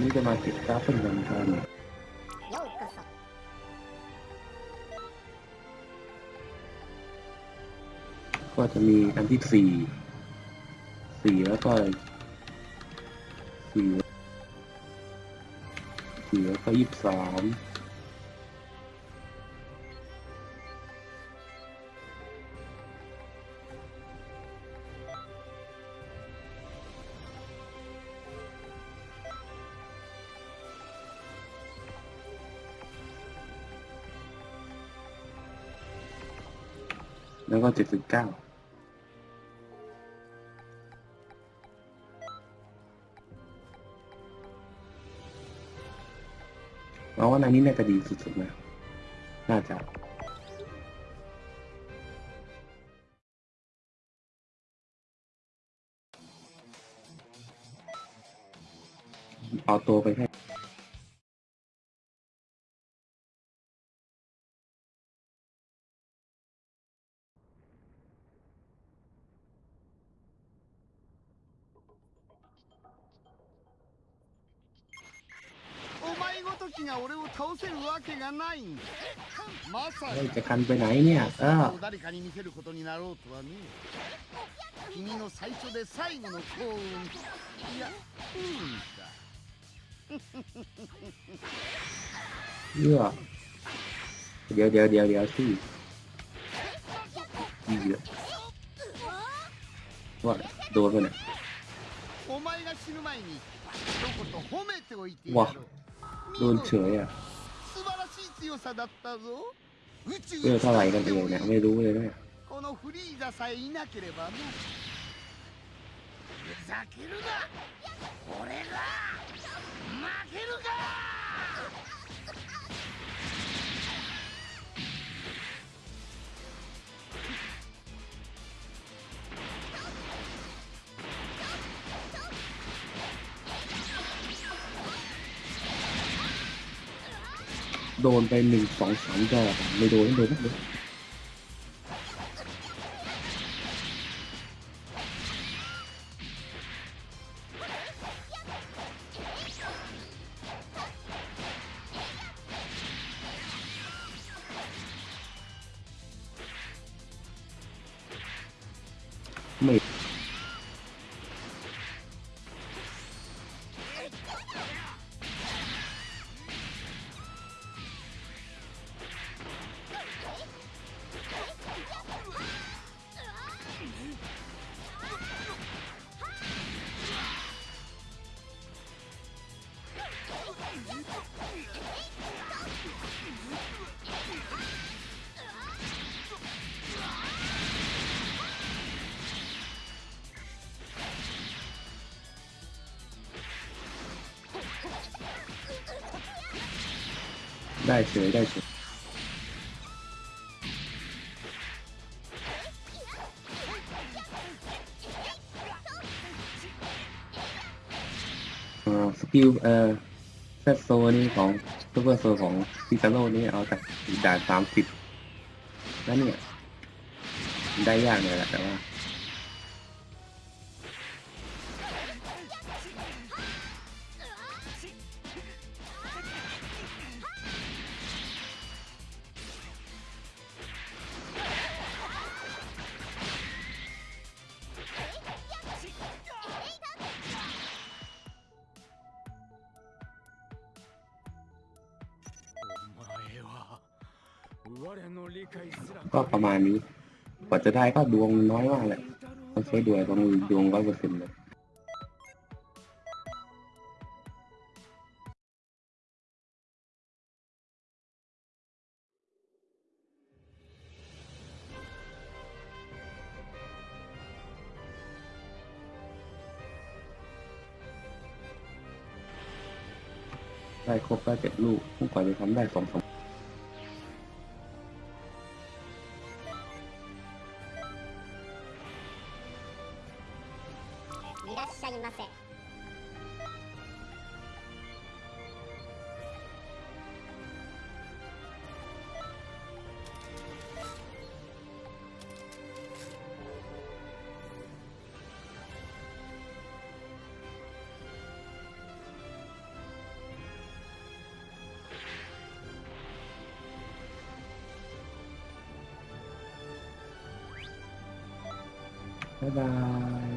นี้จะมาติดกราฟเป็นวันกันก็จะมีอันที่สี่สี่แล้วก็สี่สี่แล้วก็ยี่สิบสาม แล้วก็เจ็ดสิบเก้าเราว่าในนี้น่าจะดีสุดๆนะ น่าจะเอาตัวไปให้ 前ごときが俺を倒せるわけがないんだまさ เฮ้ย か จะคันไปไหนเนี่ย เออ を誰かに見せることになろうとはね君の最初で最後の幸運いや不運か เยื่อเดี๋ยวเดี๋ยวเดี๋ยวเดี๋ยวสิยี่เยอะว่าโดนไปเนี่ย お前が死ぬ前に一言褒めておいてやわろう โดนเฉยอ่ะ 素晴らしい強さだったぞ宇宙 เรื่องเท่าไหร่กันเองเนี่ยไม่รู้เลยเนี่ย このフリーザさえいなければなふざけるな俺が負けるか โดนไปหนึ่งสองสามดอกะไม่โดนไม่โดนไม่โดนไม่ ได้เฉยได้เฉยสกิลเอ่อซโซนี่ของซูเปอร์โซของพิซาโร่นี่เอาจากด่านสามสิบแล้วเนี่ย ได้ยากเลยแหละแต่ว่า ก็ประมาณนี้กว่าจะได้ก็ดวงน้อยมากเลยต้องใช้ดวงต้องดวงร้อยเปอร์เซ็นต์เลยได้ครบแล้เจ็ดลูกผู้กว่าจะทำได้สองสาม っしゃいませバイバイ。